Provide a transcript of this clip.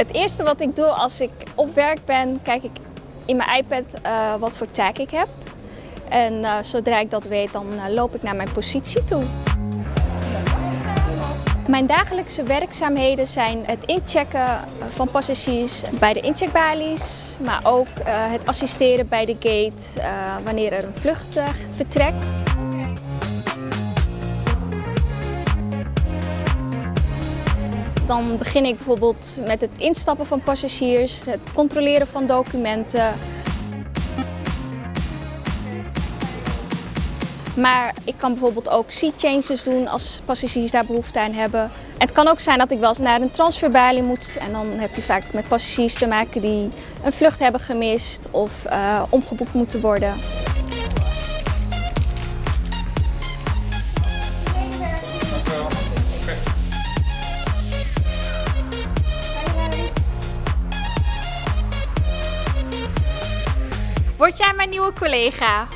Het eerste wat ik doe als ik op werk ben, kijk ik in mijn iPad uh, wat voor tag ik heb. En uh, zodra ik dat weet, dan uh, loop ik naar mijn positie toe. Mijn dagelijkse werkzaamheden zijn het inchecken van passagiers bij de incheckbalies, maar ook het assisteren bij de gate wanneer er een vlucht vertrekt. Dan begin ik bijvoorbeeld met het instappen van passagiers, het controleren van documenten. Maar ik kan bijvoorbeeld ook seat changes doen als passagiers daar behoefte aan hebben. Het kan ook zijn dat ik wel eens naar een transferbalie moet en dan heb je vaak met passagiers te maken die een vlucht hebben gemist of uh, omgeboekt moeten worden. Word jij mijn nieuwe collega?